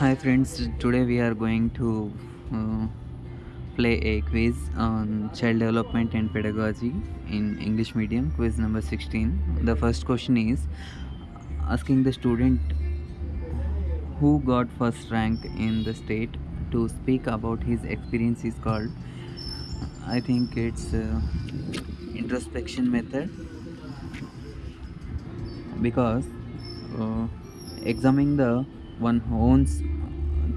Hi friends, today we are going to uh, play a quiz on child development and pedagogy in English medium, quiz number 16. The first question is asking the student who got first rank in the state to speak about his experience is called I think it's uh, introspection method because uh, examining the one own's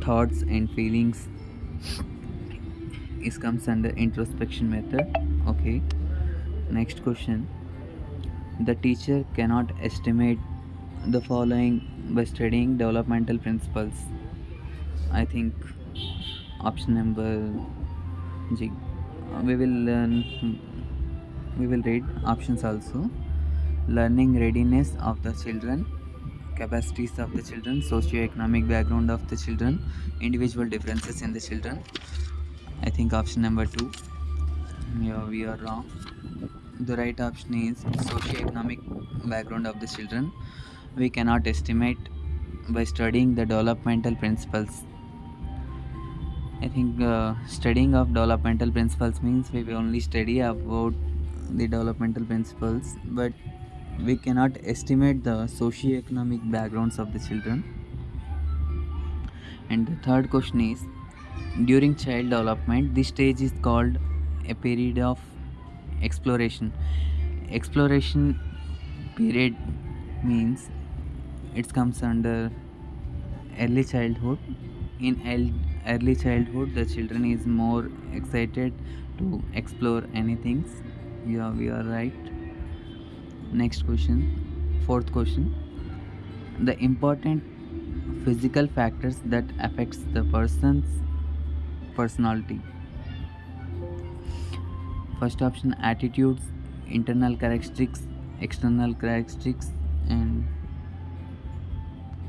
thoughts and feelings. Is comes under introspection method okay? Next question. The teacher cannot estimate the following by studying developmental principles. I think option number g. We will learn we will read options also. Learning readiness of the children capacities of the children socio-economic background of the children individual differences in the children. I think option number two. Yeah we are wrong. The right option is socio-economic background of the children. We cannot estimate by studying the developmental principles. I think uh, studying of developmental principles means we will only study about the developmental principles but we cannot estimate the socio-economic backgrounds of the children. And the third question is during child development this stage is called a period of exploration. Exploration period means it comes under early childhood. In early childhood the children is more excited to explore anything. Yeah we are right next question. Fourth question. The important physical factors that affects the person's personality. First option attitudes internal characteristics external characteristics and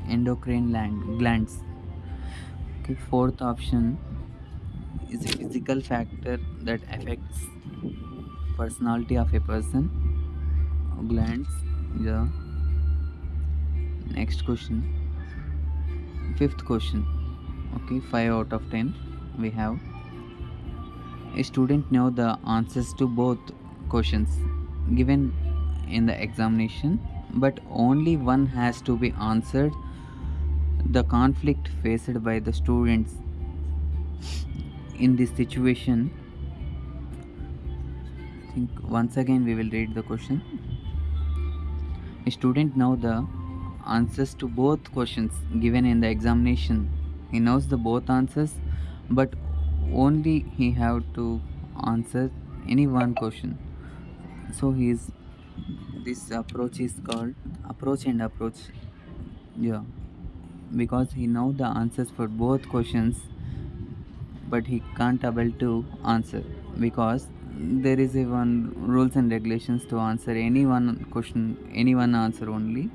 endocrine glands. Okay fourth option is a physical factor that affects personality of a person glands. Yeah. Next question. Fifth question. Okay 5 out of 10 we have. A student know the answers to both questions given in the examination but only one has to be answered. The conflict faced by the students in this situation. I think once again we will read the question student know the answers to both questions given in the examination. He knows the both answers but only he have to answer any one question. So his this approach is called approach and approach. Yeah. Because he know the answers for both questions but he can't able to answer because there is a one rules and regulations to answer any one question any one answer only.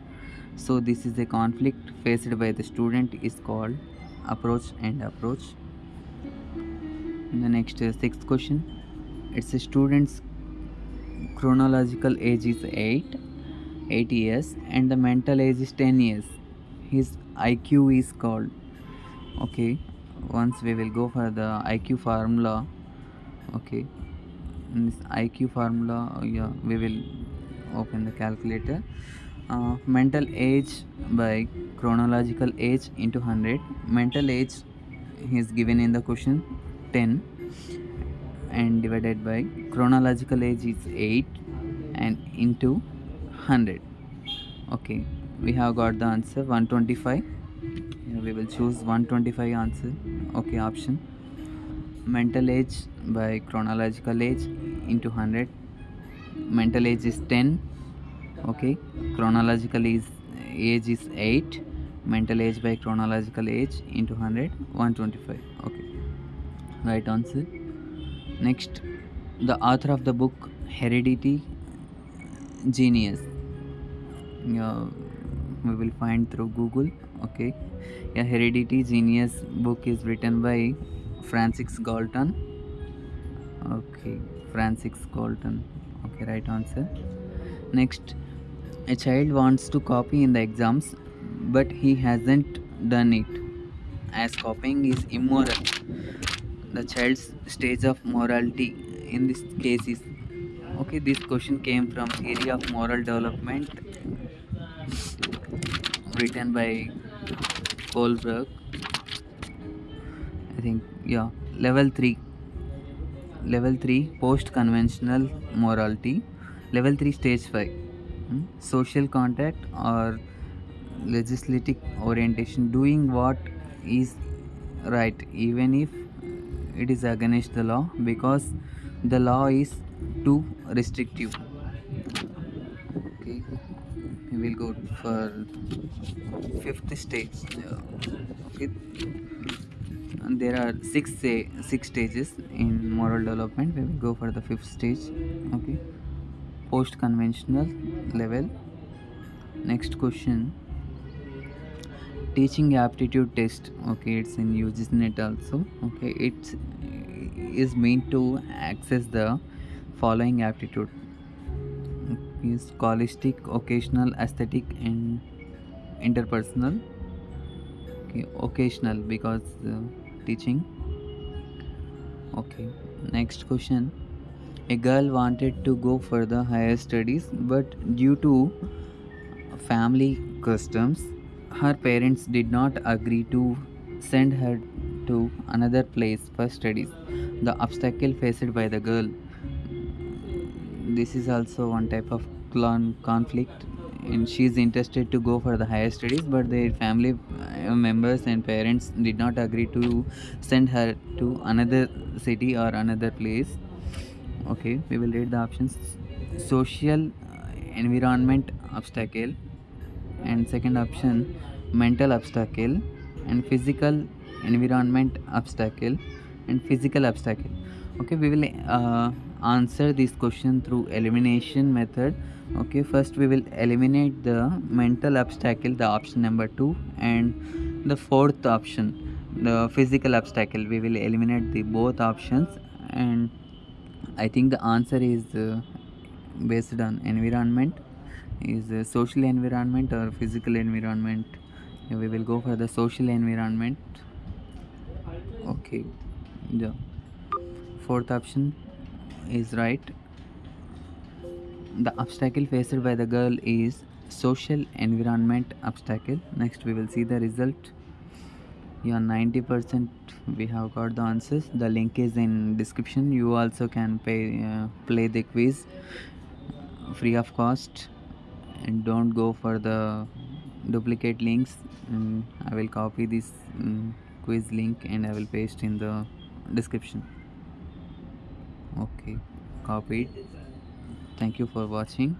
So this is a conflict faced by the student is called approach and approach. The next uh, sixth question. It's a student's chronological age is 8 8 years and the mental age is 10 years. His iq is called. Okay once we will go for the iq formula. Okay in this IQ formula uh, yeah, we will open the calculator. Uh, mental age by chronological age into 100 mental age is given in the question 10 and divided by chronological age is 8 and into 100 okay we have got the answer 125 we will choose 125 answer. Okay option. Mental age by chronological age into 100 mental age is 10 okay? Chronological is age is 8 mental age by chronological age into 100 125 okay? Right answer. Next the author of the book heredity genius. Yeah, we will find through google okay? Yeah heredity genius book is written by Francis Galton okay Francis Galton okay right answer next a child wants to copy in the exams but he hasn't done it as copying is immoral. The child's stage of morality in this case is okay. This question came from theory of moral development written by Kohlberg. I think yeah. Level three. Level three post conventional morality. Level three stage five. Hmm? Social contact or legislative orientation doing what is right even if it is against the law because the law is too restrictive okay we will go for fifth stage okay and there are six say six stages in moral development. We will go for the fifth stage okay? Post conventional level. Next question. Teaching aptitude test okay it's in UGC also okay? It is meant to access the following aptitude. Is scholastic vocational aesthetic and interpersonal. Okay vocational because uh, teaching. Okay next question. A girl wanted to go for the higher studies but due to family customs her parents did not agree to send her to another place for studies. The obstacle faced by the girl this is also one type of conflict and she is interested to go for the higher studies but their family uh, members and parents did not agree to send her to another city or another place. Okay we will read the options. Social uh, environment obstacle. And second option mental obstacle. And physical environment obstacle. And physical obstacle. Okay we will uh, answer this question through elimination method. Okay first we will eliminate the mental obstacle the option number 2 and the fourth option the physical obstacle. We will eliminate the both options and i think the answer is uh, based on environment is uh, social environment or physical environment. We will go for the social environment. Okay the fourth option is right. The obstacle faced by the girl is social environment obstacle. Next we will see the result. Yeah 90 percent we have got the answers. The link is in description. You also can pay uh, play the quiz. Free of cost. And don't go for the duplicate links. Mm, i will copy this mm, quiz link and i will paste in the description okay copied thank you for watching